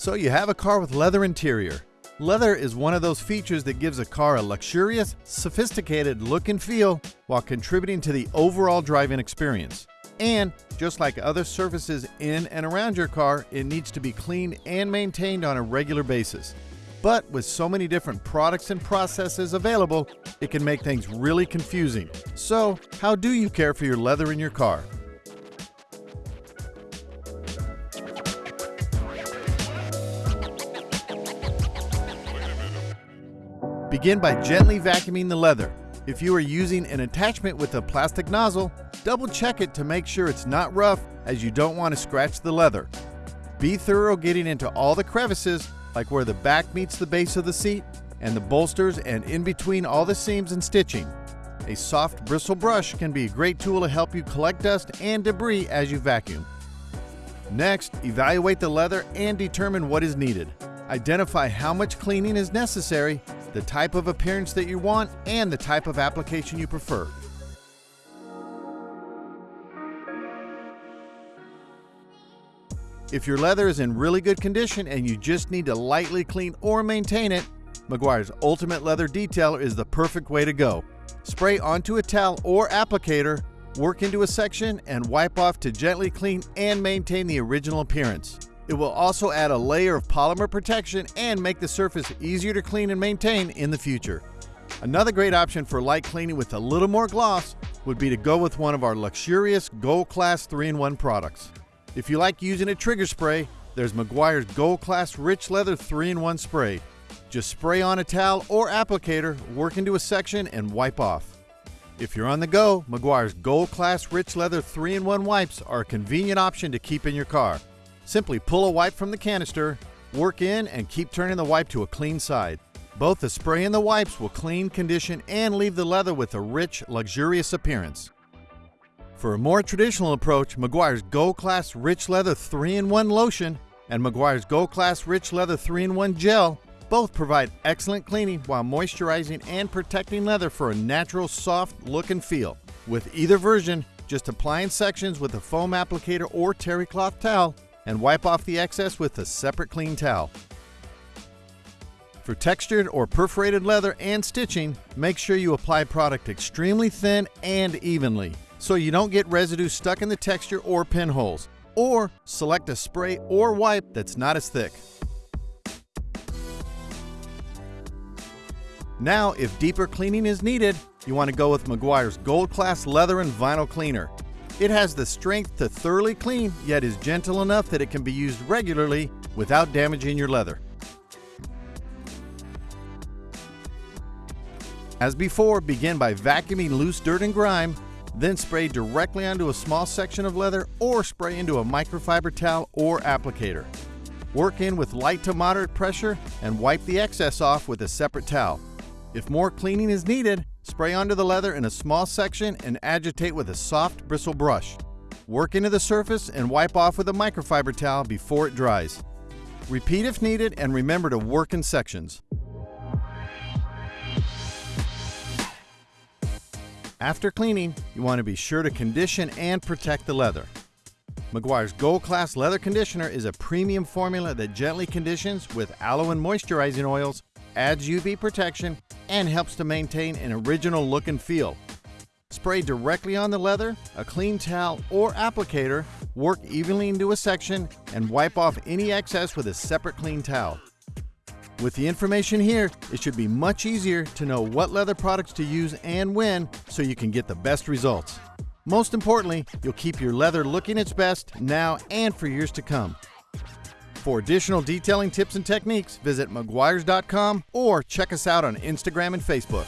So you have a car with leather interior. Leather is one of those features that gives a car a luxurious, sophisticated look and feel while contributing to the overall driving experience. And just like other surfaces in and around your car, it needs to be cleaned and maintained on a regular basis. But with so many different products and processes available, it can make things really confusing. So, how do you care for your leather in your car? Begin by gently vacuuming the leather. If you are using an attachment with a plastic nozzle, double check it to make sure it's not rough as you don't want to scratch the leather. Be thorough getting into all the crevices, like where the back meets the base of the seat, and the bolsters and in between all the seams and stitching. A soft bristle brush can be a great tool to help you collect dust and debris as you vacuum. Next, evaluate the leather and determine what is needed. Identify how much cleaning is necessary the type of appearance that you want, and the type of application you prefer. If your leather is in really good condition and you just need to lightly clean or maintain it, Meguiar's Ultimate Leather Detailer is the perfect way to go. Spray onto a towel or applicator, work into a section, and wipe off to gently clean and maintain the original appearance. It will also add a layer of polymer protection and make the surface easier to clean and maintain in the future. Another great option for light cleaning with a little more gloss would be to go with one of our luxurious Gold Class 3-in-1 products. If you like using a trigger spray, there's Meguiar's Gold Class Rich Leather 3-in-1 spray. Just spray on a towel or applicator, work into a section, and wipe off. If you're on the go, Meguiar's Gold Class Rich Leather 3-in-1 wipes are a convenient option to keep in your car. Simply pull a wipe from the canister, work in, and keep turning the wipe to a clean side. Both the spray and the wipes will clean, condition, and leave the leather with a rich, luxurious appearance. For a more traditional approach, Meguiar's Gold Class Rich Leather 3-in-1 Lotion and Meguiar's Gold Class Rich Leather 3-in-1 Gel both provide excellent cleaning while moisturizing and protecting leather for a natural, soft look and feel. With either version, just apply in sections with a foam applicator or terry cloth towel and wipe off the excess with a separate clean towel. For textured or perforated leather and stitching, make sure you apply product extremely thin and evenly so you don't get residue stuck in the texture or pinholes. Or select a spray or wipe that's not as thick. Now, if deeper cleaning is needed, you want to go with Meguiar's Gold Class Leather and Vinyl Cleaner. It has the strength to thoroughly clean, yet is gentle enough that it can be used regularly without damaging your leather. As before, begin by vacuuming loose dirt and grime, then spray directly onto a small section of leather or spray into a microfiber towel or applicator. Work in with light to moderate pressure and wipe the excess off with a separate towel. If more cleaning is needed, Spray onto the leather in a small section and agitate with a soft bristle brush. Work into the surface and wipe off with a microfiber towel before it dries. Repeat if needed and remember to work in sections. After cleaning, you want to be sure to condition and protect the leather. Meguiar's Gold Class Leather Conditioner is a premium formula that gently conditions with aloe and moisturizing oils, adds UV protection, and helps to maintain an original look and feel. Spray directly on the leather, a clean towel or applicator, work evenly into a section, and wipe off any excess with a separate clean towel. With the information here, it should be much easier to know what leather products to use and when so you can get the best results. Most importantly, you'll keep your leather looking its best now and for years to come. For additional detailing tips and techniques, visit Meguiar's.com or check us out on Instagram and Facebook.